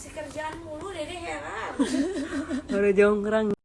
Kasih kerjaan mulu dede heran. Baru jonggrang.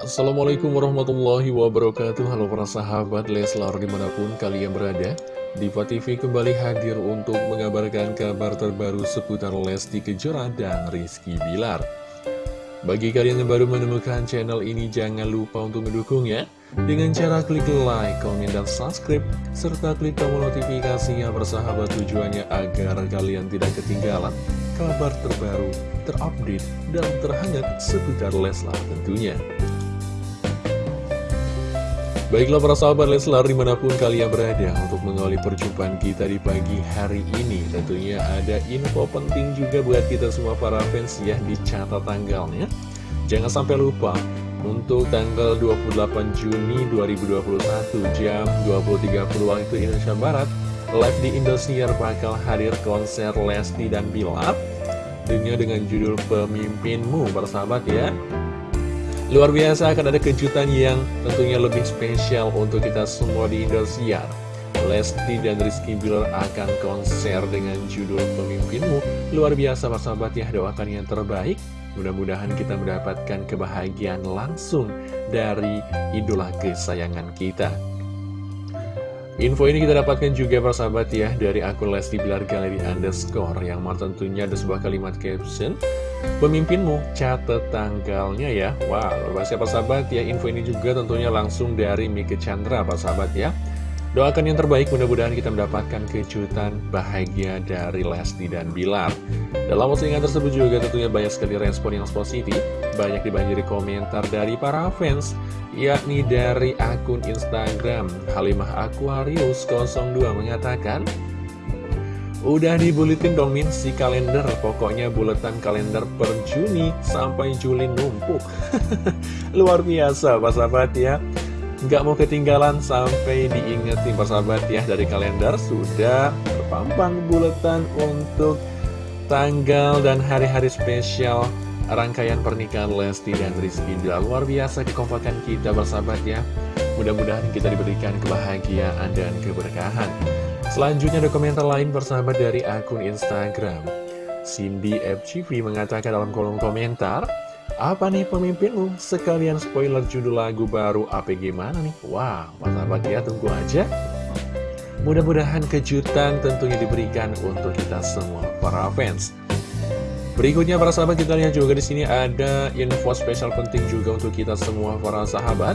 Assalamualaikum warahmatullahi wabarakatuh. Halo para sahabat Leslar di mana pun kalian berada Diva TV kembali hadir untuk mengabarkan kabar terbaru seputar Lesti Kejora dan Rizky Bilar. Bagi kalian yang baru menemukan channel ini jangan lupa untuk mendukungnya Dengan cara klik like, komen, dan subscribe Serta klik tombol notifikasinya bersahabat tujuannya agar kalian tidak ketinggalan Kabar terbaru, terupdate, dan terhangat seputar Leslar tentunya Baiklah para sahabat Leslar di mana pun kalian berada untuk mengawali perjumpaan kita di pagi hari ini Tentunya ada info penting juga buat kita semua para fans ya dicatat tanggalnya Jangan sampai lupa untuk tanggal 28 Juni 2021 jam 20.30 waktu Indonesia Barat Live di Indosiar bakal hadir konser Lesti dan Bilar Tentunya dengan judul Pemimpinmu persahabat ya Luar biasa akan ada kejutan yang tentunya lebih spesial untuk kita semua di Indosiar. Lesti dan Rizky Bilar akan konser dengan judul Pemimpinmu. Luar biasa sahabat ya, doakan yang terbaik. Mudah-mudahan kita mendapatkan kebahagiaan langsung dari idola kesayangan kita. Info ini kita dapatkan juga persahabat ya dari akun Lesti Bilar Galeri Underscore yang tentunya ada sebuah kalimat caption Pemimpinmu, catat tanggalnya ya. Wah, luar biasa sahabat. Ya Info ini juga tentunya langsung dari Mika Chandra sahabat ya. Doakan yang terbaik, mudah-mudahan kita mendapatkan kejutan bahagia dari Lesti dan Bilar. Dalam postingan tersebut juga tentunya banyak sekali respon yang positif. Banyak dibanjiri komentar dari para fans Yakni dari akun Instagram Halimah Aquarius 02 mengatakan Udah dibuletin dong Min si kalender. Pokoknya buletan kalender per Juni sampai Juli numpuk. Luar biasa Pak Sahabat ya. Nggak mau ketinggalan sampai diingetin Pak Sahabat ya Dari kalender. Sudah terpampang buletan untuk tanggal dan hari-hari spesial Rangkaian pernikahan Lesti dan Rizky. Luar biasa kekompakan kita bersahabat ya. Mudah-mudahan kita diberikan kebahagiaan dan keberkahan Selanjutnya ada komentar lain bersahabat dari akun Instagram. Cindy FCV mengatakan dalam kolom komentar Apa nih pemimpinmu? Sekalian spoiler judul lagu baru APG mana nih? Wah, wow, sahabat ya tunggu aja. Mudah-mudahan kejutan tentunya diberikan untuk kita semua para fans. Berikutnya para sahabat kita lihat juga di sini ada info spesial penting juga untuk kita semua para sahabat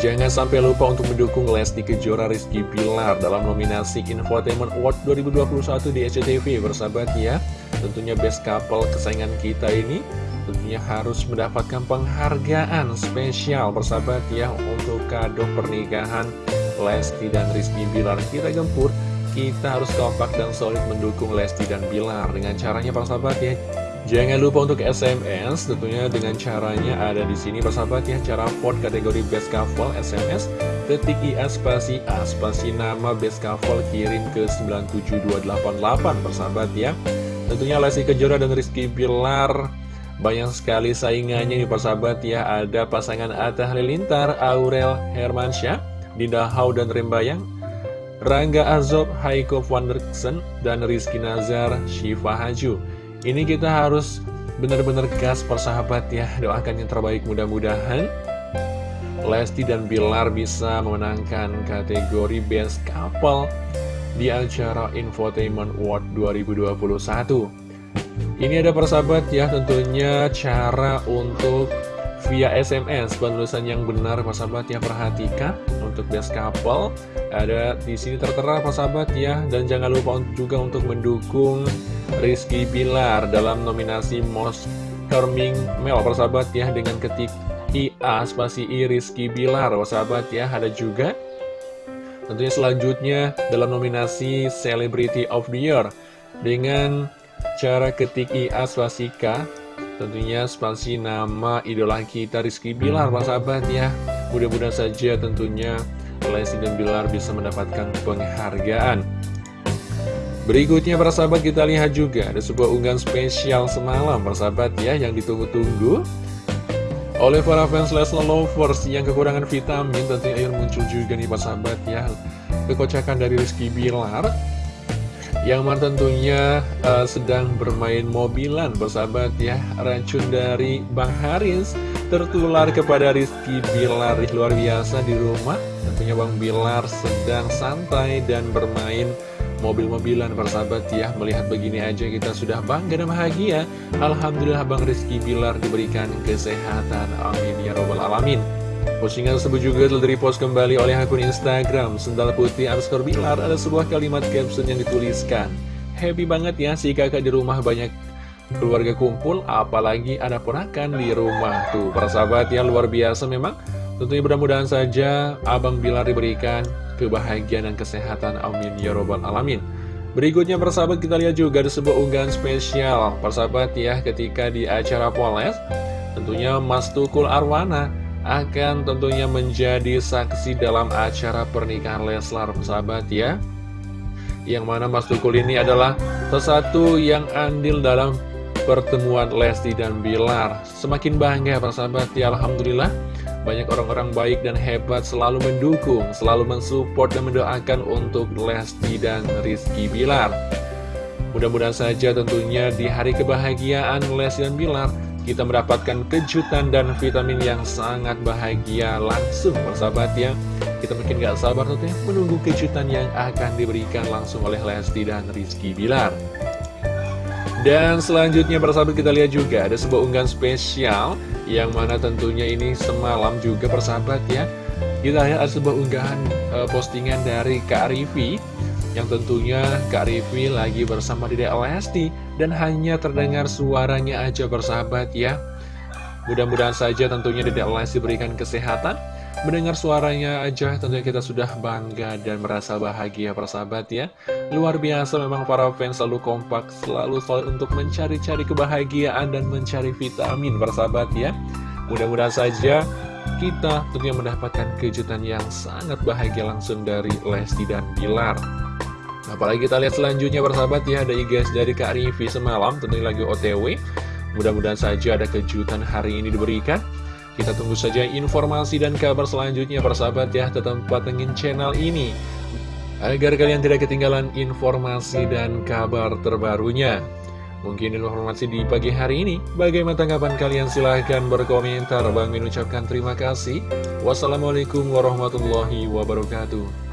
Jangan sampai lupa untuk mendukung Lesti Kejora Rizky Pilar dalam nominasi Infotainment Award 2021 di SCTV bersahabat ya. Tentunya best couple kesayangan kita ini tentunya harus mendapatkan penghargaan spesial bersahabat ya untuk kado pernikahan Lesti dan Rizky Bilar. Kita gempur, kita harus kompak dan solid mendukung Lesti dan Bilar dengan caranya persahabat ya. Jangan lupa untuk SMS, tentunya dengan caranya ada di sini persahabat ya, cara vote kategori best couple SMS, ketik IA spasi A spasi nama best couple kirim ke 97288 persahabat ya. Tentunya Lesti Kejora dan Rizky Bilar banyak sekali saingannya nih persahabat ya, ada pasangan Atta Halilintar, Aurel Hermansyah, Dinda Hau dan Rembayang, Rangga Azob, Haiko Wanderksen, dan Rizky Nazar, Syifa Haju. Ini kita harus benar-benar gas persahabat ya. Doakan yang terbaik mudah-mudahan. Lesti dan Bilar bisa memenangkan kategori Best Couple di acara Infotainment Award 2021 Ini ada persahabat ya tentunya cara untuk via SMS penulisan yang benar persahabat ya perhatikan untuk best couple. Ada di sini tertera persahabat ya. Dan jangan lupa juga untuk mendukung Rizky Bilar dalam nominasi Most Charming Male. Persahabat ya dengan ketik IA spasi I Rizky Bilar. Persahabat ya ada juga? Tentunya selanjutnya dalam nominasi Celebrity of the Year dengan cara ketik IA swastika tentunya spasi nama idola kita Rizky Bilar. Pak sahabat ya mudah-mudahan saja tentunya Lesti dan Bilar bisa mendapatkan penghargaan Berikutnya para sahabat kita lihat juga ada sebuah unggahan spesial semalam para sahabat ya yang ditunggu-tunggu oleh para fans Leslar Lovers yang kekurangan vitamin. Tentunya air muncul juga nih para sahabat ya kekocakan dari Rizky Bilar yang mana tentunya uh, sedang bermain mobilan bersahabat ya. Racun dari Bang Haris tertular kepada Rizky Bilar. Luar biasa di rumah. Tentunya Bang Bilar sedang santai dan bermain mobil-mobilan persahabat ya. Melihat begini aja kita sudah bangga dan bahagia. Alhamdulillah Bang Rizky Bilar diberikan kesehatan. Amin ya robbal alamin. Postingan tersebut juga telah repost kembali oleh akun Instagram Sendal Putih underscore Bilar. Ada sebuah kalimat caption yang dituliskan Happy banget ya si kakak di rumah banyak keluarga kumpul Apalagi ada ponakan di rumah. Tuh para sahabat ya luar biasa memang. Tentunya mudah-mudahan saja Abang Bilar diberikan kebahagiaan dan kesehatan. Amin. Ya robbal alamin. Berikutnya persahabat kita lihat juga ada sebuah unggahan spesial. Persahabat ya ketika di acara Poles Tentunya Mas Tukul Arwana akan tentunya menjadi saksi dalam acara pernikahan Leslar sahabat ya. Yang mana Mas Tukul ini adalah sesatu yang andil dalam pertemuan Lesti dan Bilar. Semakin bangga sahabat ya Alhamdulillah banyak orang-orang baik dan hebat selalu mendukung, selalu mensupport dan mendoakan untuk Lesti dan Rizky Bilar. Mudah-mudahan saja tentunya di hari kebahagiaan Lesti dan Bilar kita mendapatkan kejutan dan vitamin yang sangat bahagia langsung. Persahabat ya kita mungkin gak sabar tentunya menunggu kejutan yang akan diberikan langsung oleh Lesti dan Rizky Bilar dan selanjutnya persahabat kita lihat juga ada sebuah unggahan spesial yang mana tentunya ini semalam juga persahabat ya kita lihat ada sebuah unggahan uh, postingan dari Kak Rivi yang tentunya Kak Rivi lagi bersama Dede Lesti dan hanya terdengar suaranya aja bersahabat ya. Mudah-mudahan saja tentunya Dede Lesti berikan kesehatan Mendengar suaranya aja tentunya kita sudah bangga dan merasa bahagia persahabat ya. Luar biasa memang para fans selalu kompak Selalu selalu untuk mencari-cari kebahagiaan dan mencari vitamin persahabat ya. Mudah-mudahan saja kita tentunya mendapatkan kejutan yang sangat bahagia langsung dari Lesti dan Bilar. Apalagi kita lihat selanjutnya persahabat ya Ada igas dari Kak Rivi semalam Tentunya lagi otw Mudah-mudahan saja ada kejutan hari ini diberikan Kita tunggu saja informasi dan kabar selanjutnya persahabat ya Tetap patengin channel ini. Agar kalian tidak ketinggalan informasi dan kabar terbarunya. Mungkin informasi di pagi hari ini. Bagaimana tanggapan kalian? Silahkan berkomentar. Bang Min ucapkan terima kasih. Wassalamualaikum warahmatullahi wabarakatuh